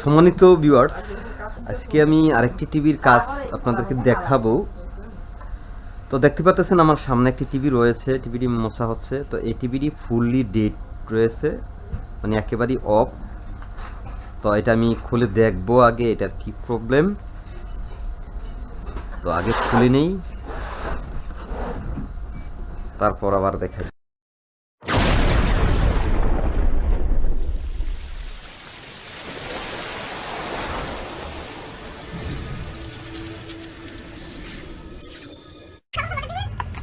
সম্মানিত ভিউয়ার্স আজকে আমি আরেকটি টিভির কাজ আপনাদেরকে দেখাবো। তো দেখতে পাচ্ছেন আমার সামনে একটি টিভি রয়েছে, টিভিটি মোছা হচ্ছে। তো এই টিভিটি ফুললি ডেট রয়েছে মানে একেবারেই অফ তো এটা আমি খুলে দেখব আগে, এটার কি প্রবলেম তো আগে খুলে নেই। তারপর আবার দেখাই।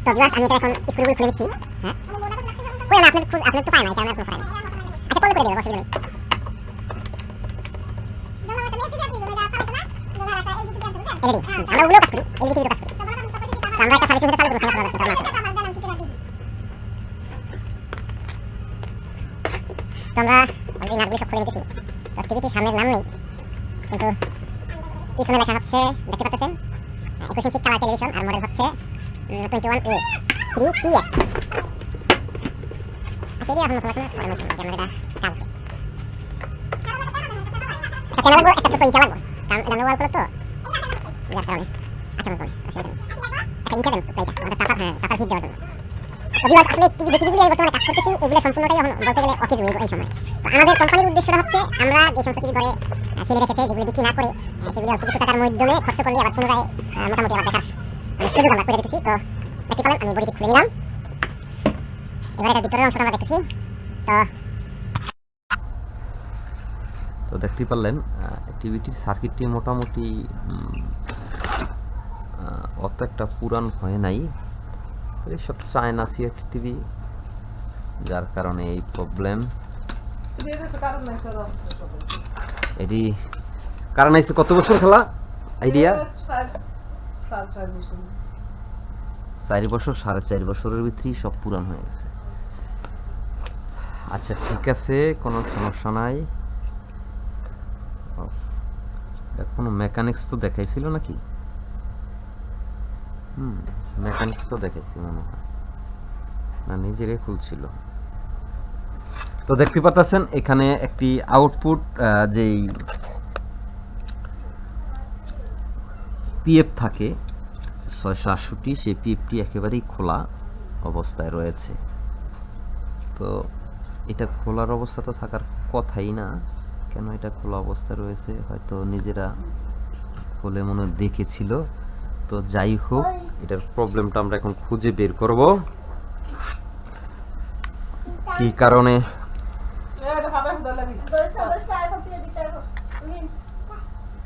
তো ভিউয়ার্স, আমি এটা এখন স্ক্রুগুলো খুলে দিচ্ছি। হ্যাঁ? কই না, আপনাদের খোঁজ আপনাদের তো পায় না, এটা পায় না। আচ্ছা করে দেবো অসুবিধা আমরা একটা সামনের নাম নেই, কিন্তু twenty one A three T F আচ্ছা এটি এখন মশলা পরে মশলা আমরা এটা কাজ একটা প্যানেল লাগবো একটা ছোট ইটা লাগবো কারণ এটা আমরা ওয়াল করো তো যার কারণে আচ্ছা মশলা অসুবিধা নেই একটা ইটা দেন প্লেটা আমাদের তাপার হ্যাঁ তাপার হিট দেওয়ার জন্য যদি আসলে টিভি যে টিভিগুলো বর্তমানে কাজ করতেছি এগুলো সম্পূর্ণটাই এখন বলতে গেলে অকেজ এই এই সময়। আমাদের কোম্পানির উদ্দেশ্যটা হচ্ছে আমরা যে সমস্ত টিভি ঘরে ফেলে রেখেছে যেগুলো বিক্রি না করে সেগুলো অল্প কিছু টাকার মাধ্যমে খরচ করলে আবার পুনরায় মোটামুটি আবার দেখার আমরা করে তো দেখতে পেলেন আমি বডিটি খুলে নিলাম। এবার এটার ভিতরের অংশটা আমরা দেখতেছি তো তো দেখতেই পারলেন টিভিটির সার্কিটটি মোটামুটি অত একটা পুরান হয় নাই। এইসব চায়না সিএফ টিভি যার কারণে এই প্রবলেম এটি কারণ এসে কত বছর খেলা? আইডিয়া চার বছর। সাড়ে চার বছরের ভিতরেই সব পুরান হয়ে গেছে। আচ্ছা ঠিক আছে, কোনো সমস্যা নাই। কোনো মেকানিক্স তো দেখাইছিল নাকি? হুম মেকানিক্স তো দেখাইছি মনে হয়। না, নিজেরই খুলছিল তো দেখতে পাচ্ছেন এখানে একটি আউটপুট যেই পিএফ থাকে ছয়শো আটষট্টি সেই পিএফটি একেবারেই খোলা অবস্থায় রয়েছে। তো এটা খোলার অবস্থা তো থাকার কথাই না। কেন এটা খোলা অবস্থায় রয়েছে? হয়তো নিজেরা খুলে মনে হয় দেখেছিল। তো যাই হোক এটার প্রবলেমটা আমরা এখন খুঁজে বের করব। কি কারণে?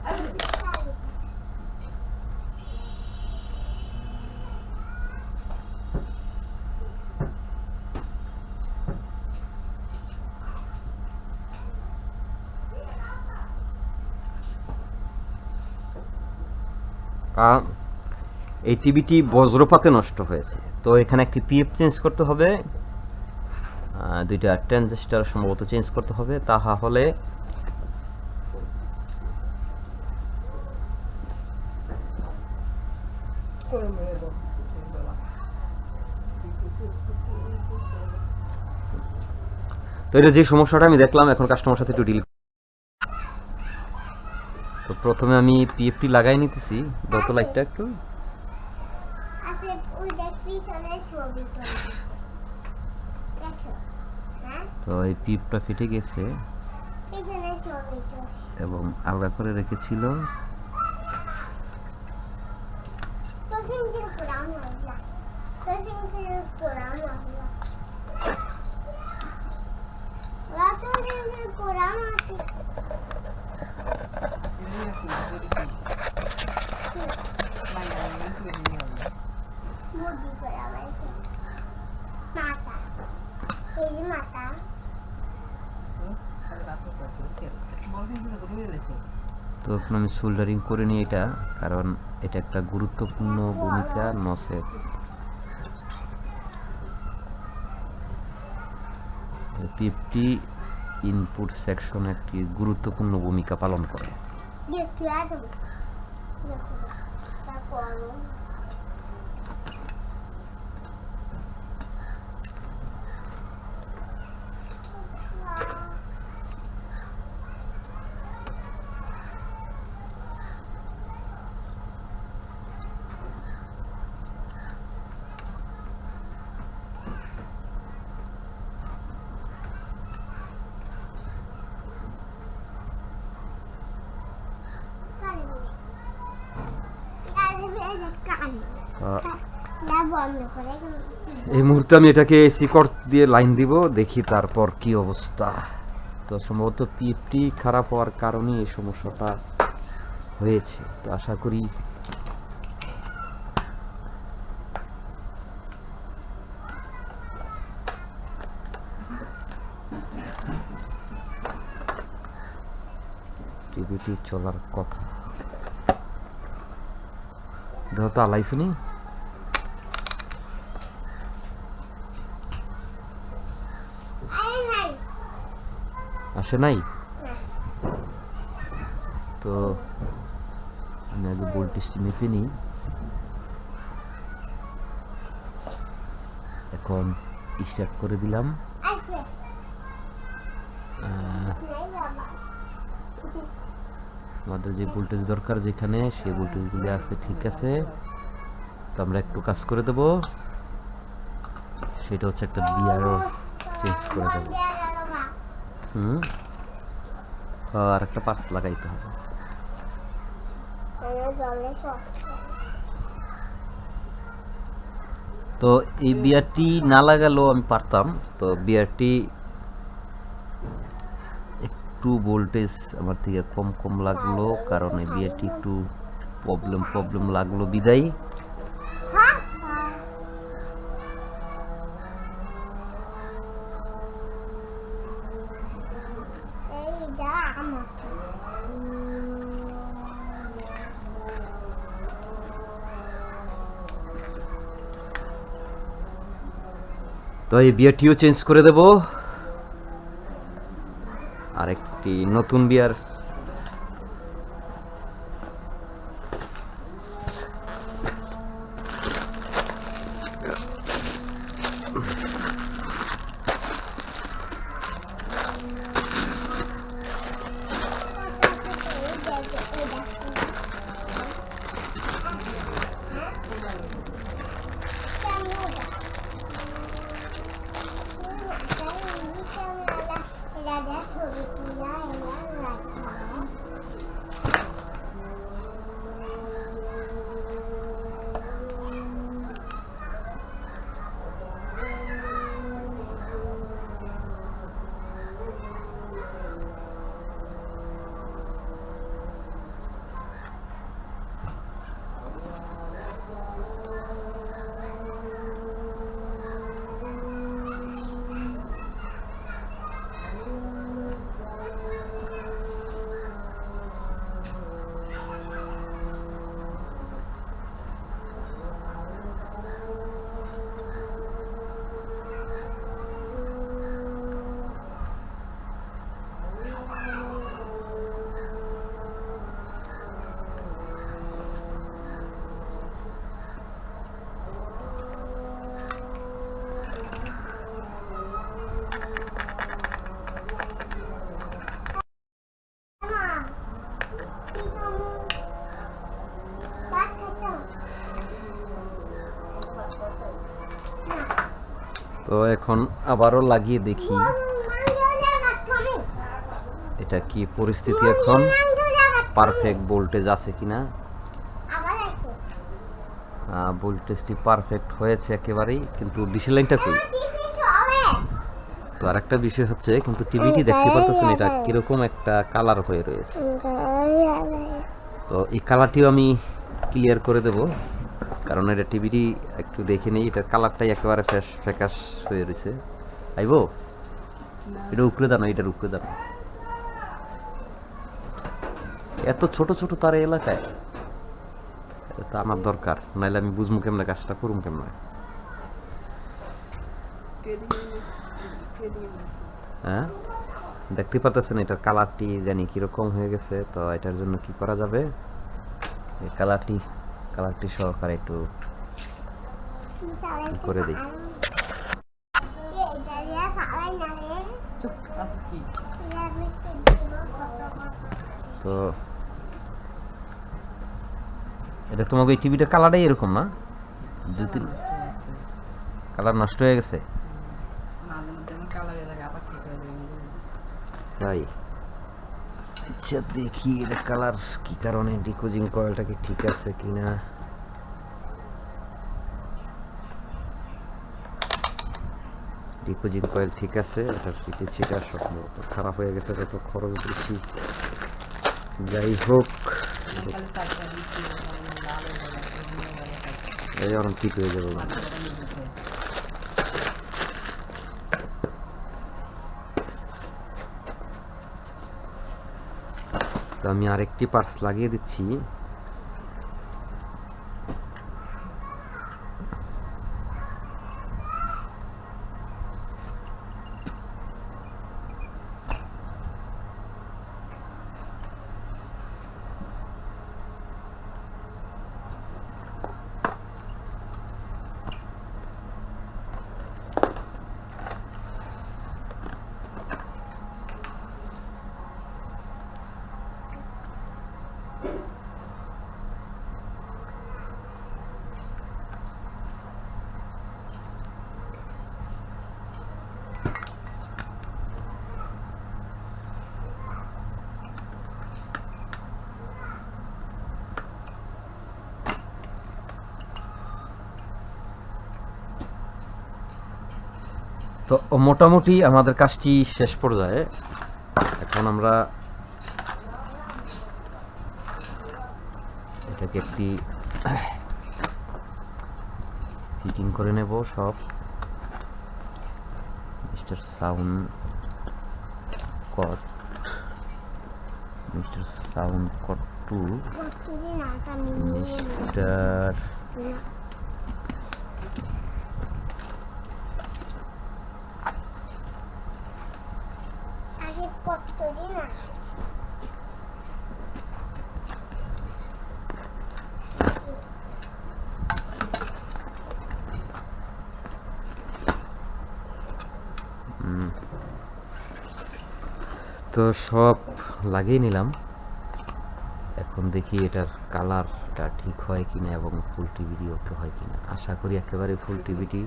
কারণ এই টিভিটি বজ্রপাতে নষ্ট হয়েছে। তো এখানে একটি পিএফ চেঞ্জ করতে হবে। দুইটা ট্রানজিস্টার সম্ভবত চেঞ্জ করতে হবে। তাহা হলে তো এটা যে সমস্যাটা আমি দেখলাম, এখন কাস্টমার সাথে একটু ডিল প্রথমে আমি পিএফটি লাগাই নিতেছি দত লাইটটা একটু। দেখো হ্যাঁ? তো এই পিপটা ফেটে গেছে। এবং আলাদা করে রেখেছিল। তো কিন্তু পুরানো হইলা তো কিন্তু পুরানো হইলা রাতো কিন্তু পুরানো আছে মুরগি করে আবাইছে মাথা এই যে মাথা তো এখন আমি সোল্ডারিং করে নিই এটা, কারণ এটা একটা গুরুত্বপূর্ণ ভূমিকা নসের। পিএফটি ইনপুট সেকশন একটি গুরুত্বপূর্ণ ভূমিকা পালন করে দেখতে আসব দেখো তারপর পানি আহ, না বন্ধ করে এই মুহূর্তে আমি এটাকে এসি কর্ড দিয়ে লাইন দিব, দেখি তারপর কি অবস্থা। তো সম্ভবত পিএফটি খারাপ হওয়ার কারণে এই সমস্যাটা হয়েছে। তো আশা করি টিভিটি চলার কথা। দেখো আরে নাই আসে নাই? তো আমি আগে ভোল্টেজটি মেপে নিই। এখন স্টার্ট করে দিলাম। আমাদের যে ভোল্টেজ দরকার যেখানে, সেই ভোল্টেজগুলি আছে, ঠিক আছে? তো আমরা একটু কাজ করে দেব। সেটা হচ্ছে একটা বিয়ারও চেঞ্জ করে দেবো। হুম? আর একটা পাস লাগাইতে হবে। তো এই বিয়ারটি না লাগালেও আমি পারতাম। তো বিয়ারটি একটু ভোল্টেজ আমার থেকে কম কম লাগল, কারণ এই বিয়ারটি একটু প্রবলেম প্রবলেম লাগল বিদায়। তো এই বিয়ারটিও চেঞ্জ করে দেব। আর নতুন বিয়ার তো এখন আবারও লাগিয়ে দেখি। এটা কি পরিস্থিতি এখন? পারফেক্ট ভোল্টেজ আছে কিনা? ভোল্টেজটি পারফেক্ট হয়েছে একেবারেই, কিন্তু ডিসি লাইনটা কই? তো আরেকটা বিষয় হচ্ছে, কিন্তু টিভিটি দেখতে পাচ্ছেন এটা কীরকম একটা কালার হয়ে রয়েছে। তো এই কালারটিও আমি ক্লিয়ার করে দেব। কারণ এটা টিভিটি একটু দেখে নেই, এটার কালারটাই একেবারে ফ্যাস ফ্যাকাশ হয়ে রয়েছে। আইবো? এটা উপরে দানো এটার উপরে দানো এত ছোট ছোট তার এলাকায়, এটা আমার দরকার নাইলে আমি বুঝব কেমনে কাজটা, করুম কেমনে? হ্যাঁ? দেখতে পারতেছেন এটার কালারটি জানি কীরকম হয়ে গেছে, তো এটার জন্য কি করা যাবে? এই কালারটি কালারটি সহকারে একটু করে দিই। তো এটা তোমাকে এই টিভিটার কালারটাই এরকম না? দু তিন কালার নষ্ট হয়ে গেছে? তাই? আচ্ছা দেখি এটা কালার কি কারণে ডিকোজিং কয়েলটা কি ঠিক আছে কিনা। ডিকোজিং কয়েল ঠিক আছে, এটা ফিটে ছিটা সম্ভবত খারাপ হয়ে গেছে, যত খরচ বেশি। যাই হোক, এই অনেক ঠিক হয়ে যাবে। আমি আরেকটি পার্স লাগিয়ে দিচ্ছি। তো মোটামুটি আমাদের কাজটি শেষ পর্যায়ে। এখন আমরা এটাকে একটি ফিটিং করে নেব সব। Mister sound cut. Mister sound cut two. Mister না। আগে কতদিন আগে হুম। তো সব লাগিয়ে নিলাম। এখন দেখি এটার কালারটা ঠিক হয় কিনা এবং ফুল টিভিটি ওকে হয় কিনা। আশা করি একেবারে ফুল টিভিটি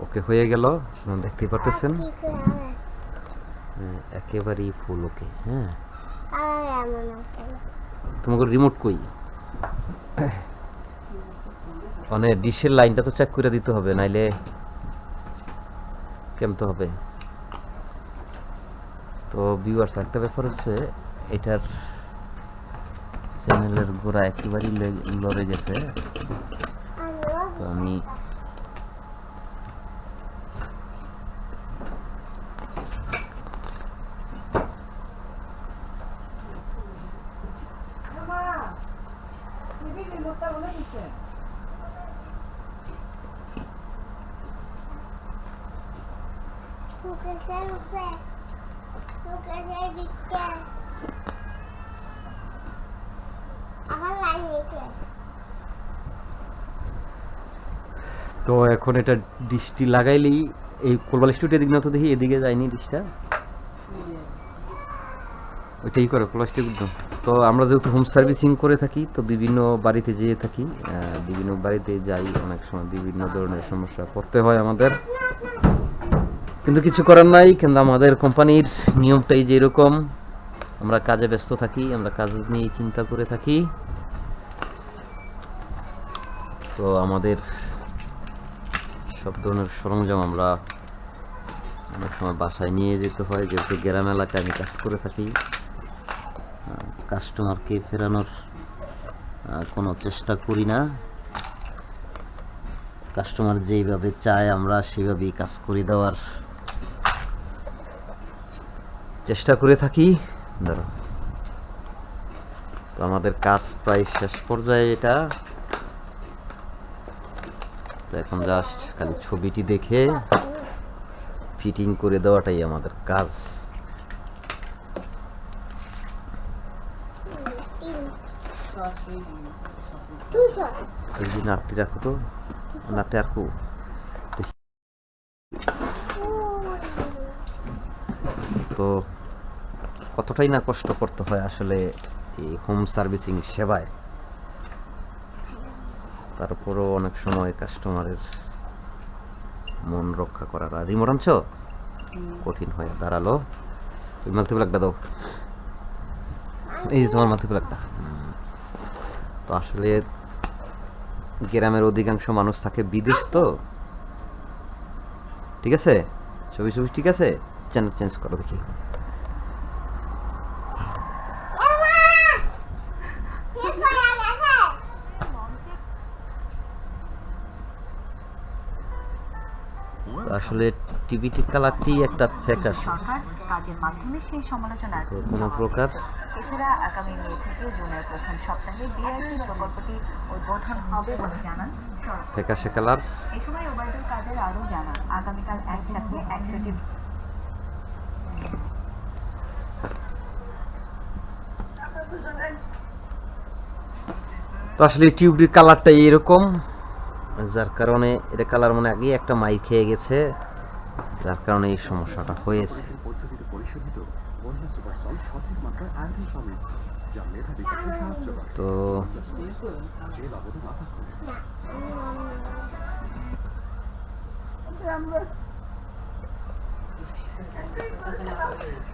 ওকে হয়ে গেল। আপনারা দেখতেই পারতেছেন? হ্যাঁ, একেবারেই ফুল ওকে হ্যাঁ। তোমাকে রিমোট কই? মানে ডিশের লাইনটা তো চেক করে দিতে হবে নাইলে কেমতে হবে? তো ভিউয়ার্স একটা ব্যাপার হচ্ছে, এটার চ্যানেলের গোড়া একেবারেই লড়ে গেছে। তো আমি উপরে মুকেশের দিকে আবার লাইন নিচে তো এখন এটা ডিশটি লাগাইলেই এই কোলবাল স্টুডিও দিক না তো দেখি, এদিকে যায়নি ডিশটা ওইটাই করে প্লাস্টিক একদম তো আমরা যেহেতু হোম সার্ভিসিং করে থাকি, তো বিভিন্ন বাড়িতে যেয়ে থাকি বিভিন্ন বাড়িতে যাই, অনেক সময় বিভিন্ন ধরনের সমস্যা পড়তে হয় আমাদের। কিন্তু কিছু করার নাই, কিন্তু আমাদের কোম্পানির নিয়মটাই যে এরকম। আমরা কাজে ব্যস্ত থাকি, আমরা কাজ নিয়ে চিন্তা করে থাকি। তো আমাদের সব ধরনের সরঞ্জাম আমরা অনেক সময় বাসায় নিয়ে যেতে হয়, যেহেতু গ্রাম এলাকায় আমি কাজ করে থাকি। কাস্টমারকে ফেরানোর কোনো চেষ্টা করি না। কাস্টমার যেইভাবে চায় আমরা সেভাবেই কাজ করে দেওয়ার চেষ্টা করে থাকি। ধরো তো আমাদের কাজ প্রায় শেষ পর্যায়ে এটা। তো এখন জাস্ট খালি ছবিটি দেখে ফিটিং করে দেওয়াটাই আমাদের কাজ। নাটটি রাখো তো। নাটটি রাখো তো কতটাই না কষ্ট করতে হয় আসলে এই হোম সার্ভিসিং সেবায়? তারপরও অনেক সময় কাস্টমারের মন রক্ষা করার আর রিমোট আনছো? কঠিন হয়ে দাঁড়াল। ওই মাল্টিপ্লাগটা দাও। এই যে তোমার মাল্টিপ্লাগটা তো আসলে গ্রামের অধিকাংশ মানুষ থাকে বিদেশ তো। ঠিক আছে? ছবি ছবি ঠিক আছে? চ্যানেল চেঞ্জ করো দেখি। আসলে টিভিটি কালারটি একটা ফ্যাকাশে সরকার কাজের মাধ্যমে সেই কোনো প্রকার। এছাড়া আগামী মে থেকে জুনের প্রথম সপ্তাহে প্রকল্পটি উদ্বোধন হবে বলে জানান কালার। এ সময় ওবায়দুল কাদের আরও জানান আগামীকাল একসাথে একশোটি তো আসলে টিউবটির কালারটা এরকম, যার কারণে এটা কালার মানে আগে একটা মাই খেয়ে গেছে, যার কারণে এই সমস্যাটা হয়েছে। তো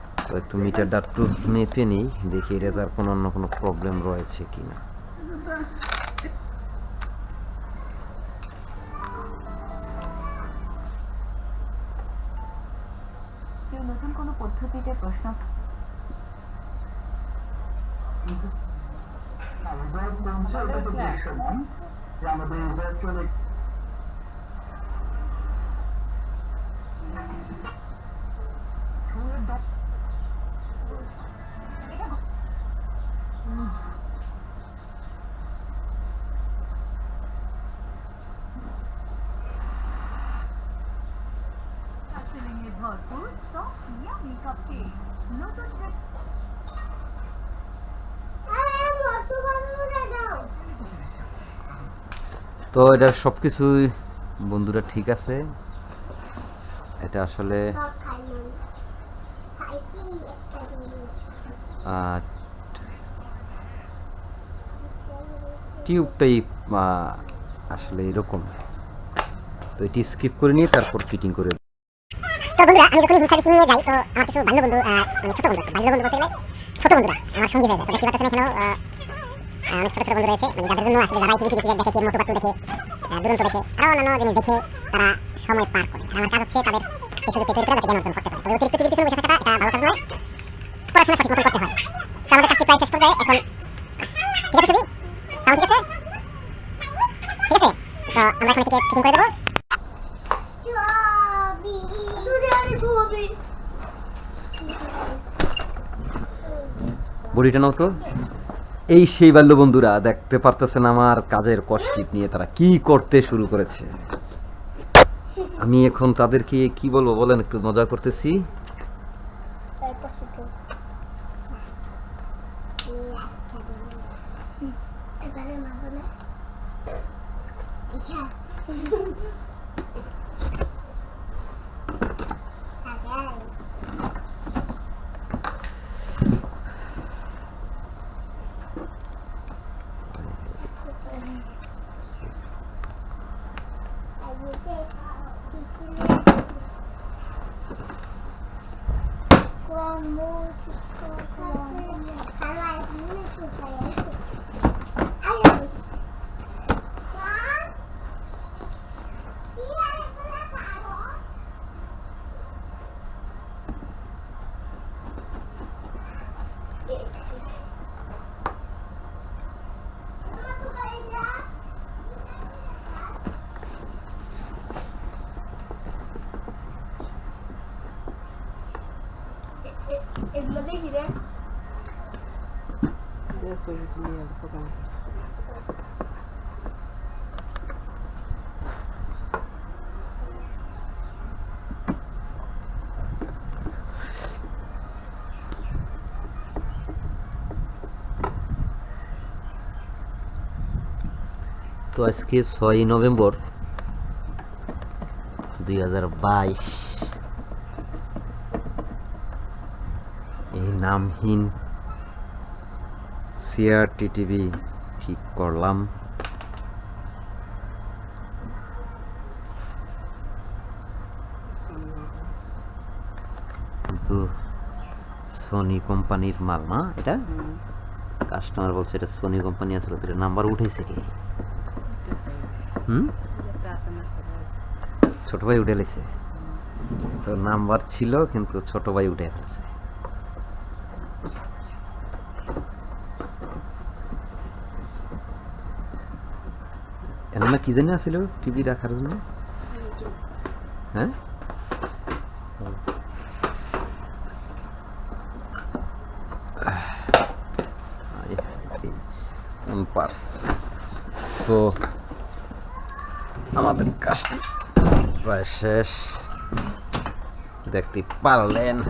তো একটু মিটারটা একটু মেপে নিই দেখি এটা তার কোনো অন্য কোনো প্রবলেম রয়েছে নতুন কোনো পদ্ধতিতে প্রশ্ন আরে মতো বাবুরা দাও তো এটা সব কিছুই বন্ধুরা ঠিক আছে? এটা আসলে টিউবটাই আসলে এরকম। তো এটি স্কিপ করে নিয়ে তারপর ফিটিং করে বন্ধুরা আমার মানে ছোট বন্ধুরা, আমার সঙ্গী যায়। অনেক ছোট ছোট বন্ধু রয়েছে মানে যাদের জন্য আসলে যারা টিভি টিভি দেখে কি মোটু পাতলু দেখে দুরন্ত দেখে আরও অন্যান্য জিনিস দেখে তারা সময় পার করে। আমার কাজ হচ্ছে তাদের সেই সুযোগ তৈরি করে জ্ঞান অর্জন করতে পারে অতিরিক্ত টিভি পিছনে বসে থাকাটা এটা ভালো কাজ নয়। পড়াশোনা সঠিক মতো করতে হয়। তো আমাদের কাজটি প্রায় শেষ পর্যায়ে এখন ঠিক আছে ছবি সাউন্ড ঠিক আছে? ঠিক আছে? তো আমরা এখন এটিকে ফিটিং করে দেবো। বডিটা নাও তো। এই সেই বাল্য বন্ধুরা দেখতে পারতেছেন আমার কাজের কষ্টিপ নিয়ে তারা কি করতে শুরু করেছে। আমি এখন তাদেরকে কি বলব বলেন, একটু মজা করতেছি তারপর শুধু এবারে মা বলে ইহা আগাই এগুলো দেখি রে তো আজকে ছয়ই নভেম্বর দুই হাজার বাইশ এই নামহীন সিআরটি টিভি ঠিক করলাম। কিন্তু সোনি কোম্পানির মাল না এটা? কাস্টমার বলছে এটা সোনি কোম্পানি আসলে ওদের নাম্বার উঠেছে কি? হুম? ছোট ভাই উঠে লেছে তো নাম্বার ছিল কিন্তু ছোট ভাই উঠে ফেলছে এমন কি জানি আছিল টিভি রাখার জন্য। হ্যাঁ? তো, আমাদের কাজটি প্রায় শেষ। দেখতে পারলেন,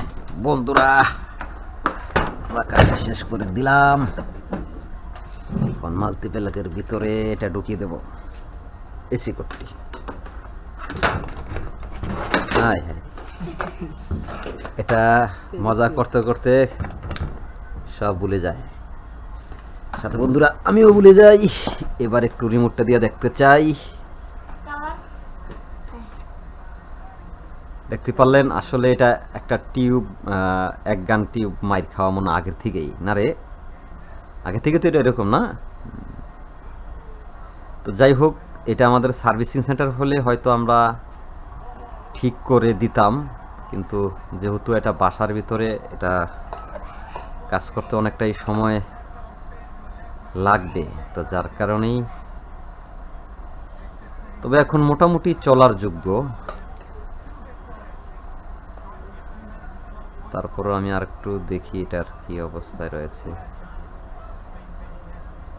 বন্ধুরা। আমরা শেষ করে দিলাম। এখন মাল্টিপ্যালাকের ভিতরে এটা ঢুকিয়ে দেব। এসি কোডটি এটা মজা করতে করতে সব ভুলে যায়। সাথে বন্ধুরা, আমিও ভুলে যাই। এবার একটু রিমোটটা দিয়ে দেখতে চাই। দেখতে পারলেন, আসলে এটা একটা টিউব এক গান টিউব মাইর খাওয়া মনে আগের থেকেই। না রে? আগে থেকে তো এটা এরকম না? তো যাই হোক এটা আমাদের সার্ভিসিং সেন্টার হলে হয়তো আমরা ঠিক করে দিতাম, কিন্তু যেহেতু এটা বাসার ভিতরে, এটা কাজ করতে অনেকটাই সময় লাগবে। তো যার কারণেই তবে এখন মোটামুটি চলার যোগ্য। তারপর আমি আর একটু দেখি এটার কি অবস্থায় রয়েছে।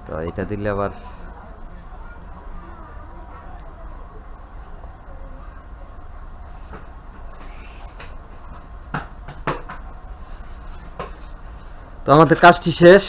তো এটা দিলে আবার তো আমাদের কাজটি শেষ।